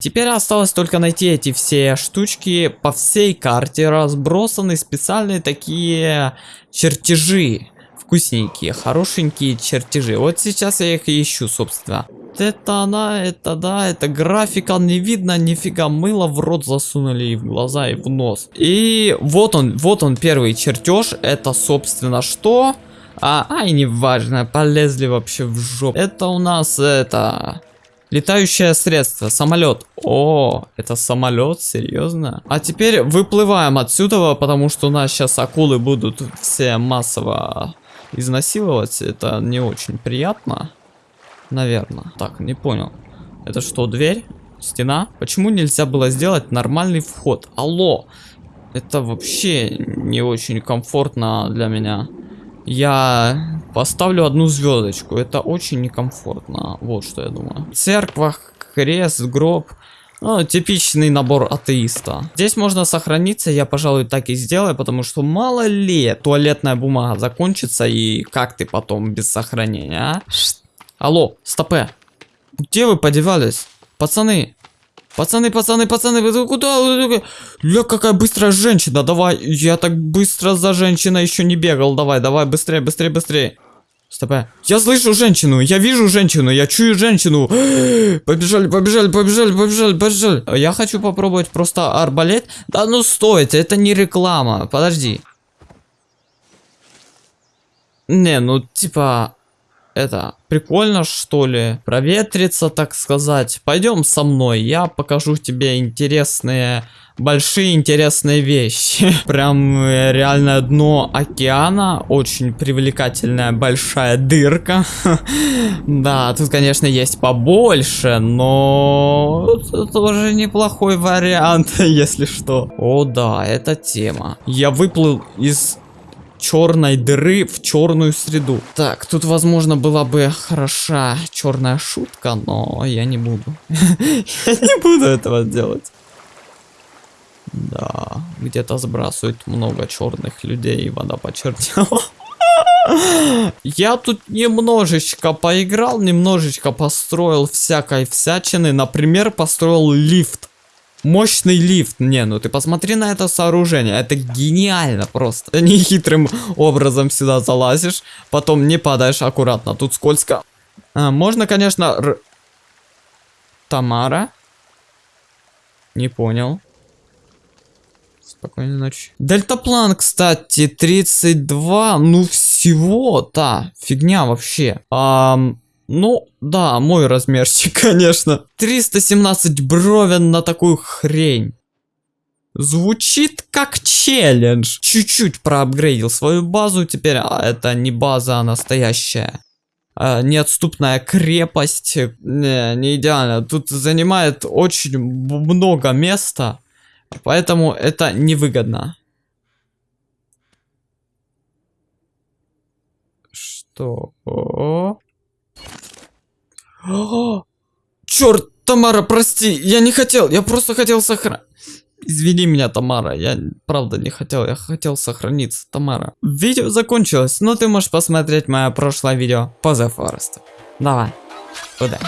Теперь осталось только найти эти все штучки по всей карте, разбросаны специальные такие чертежи. Вкусненькие, хорошенькие чертежи. Вот сейчас я их ищу, собственно. Это она, это да, это графика не видно, нифига мыло в рот засунули и в глаза, и в нос. И вот он, вот он первый чертеж, это собственно что? А, ай, неважно, полезли вообще в жопу. Это у нас, это... Летающее средство, самолет. О, это самолет, серьезно? А теперь выплываем отсюда, потому что у нас сейчас акулы будут все массово изнасиловать. Это не очень приятно. Наверное. Так, не понял. Это что, дверь? Стена? Почему нельзя было сделать нормальный вход? Алло! Это вообще не очень комфортно для меня. Я поставлю одну звездочку. Это очень некомфортно. Вот что я думаю. Церква, крест, гроб. Ну, типичный набор атеиста. Здесь можно сохраниться, я, пожалуй, так и сделаю, потому что мало ли туалетная бумага закончится, и как ты потом без сохранения, а? Алло, стопе. Где вы подевались? Пацаны. Пацаны, пацаны, пацаны, вы куда? Ля, какая быстрая женщина, давай. Я так быстро за женщиной еще не бегал. Давай, давай, быстрее, быстрее, быстрее. Стопе. Я слышу женщину, я вижу женщину, я чую женщину. Побежали, побежали, побежали, побежали, побежали. Я хочу попробовать просто арбалет. Да ну стойте, это не реклама. Подожди. Не, ну типа это, прикольно что ли? Проветриться, так сказать. Пойдем со мной, я покажу тебе интересные, большие интересные вещи. Прям э, реальное дно океана, очень привлекательная большая дырка. Да, тут, конечно, есть побольше, но тоже неплохой вариант, если что. О да, это тема. Я выплыл из черной дыры в черную среду. Так, тут, возможно, была бы хороша черная шутка, но я не буду. Я не буду этого делать. Да, где-то сбрасывают много черных людей, и вода почернела. Я тут немножечко поиграл, немножечко построил всякой всячины. Например, построил лифт. Мощный лифт. Не, ну ты посмотри на это сооружение. Это гениально просто. Нехитрым образом сюда залазишь. Потом не падаешь аккуратно. Тут скользко. А, можно, конечно... Р... Тамара? Не понял. Спокойной ночи. Дельтаплан, кстати, 32. Ну всего-то. Фигня вообще. Ам... Ну, да, мой размерчик, конечно. 317 бровен на такую хрень. Звучит как челлендж. Чуть-чуть проапгрейдил свою базу. Теперь а, это не база, а настоящая. А, неотступная крепость. Не, не идеально. Тут занимает очень много места. Поэтому это невыгодно. Что? Черт, Тамара, прости, я не хотел, я просто хотел сохранить. Извини меня, Тамара, я правда не хотел, я хотел сохраниться, Тамара. Видео закончилось, но ты можешь посмотреть мое прошлое видео по The Forest. Давай, удачи.